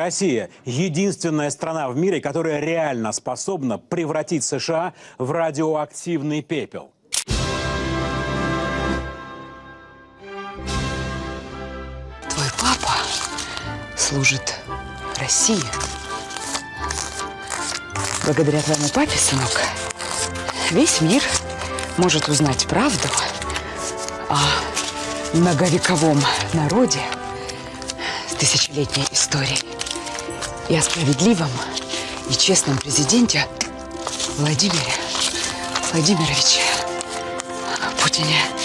Россия – единственная страна в мире, которая реально способна превратить США в радиоактивный пепел. Твой папа служит России. Благодаря твоему папе, сынок, весь мир может узнать правду о многовековом народе с тысячелетней историей и о справедливом и честном президенте Владимире Владимировиче Путине.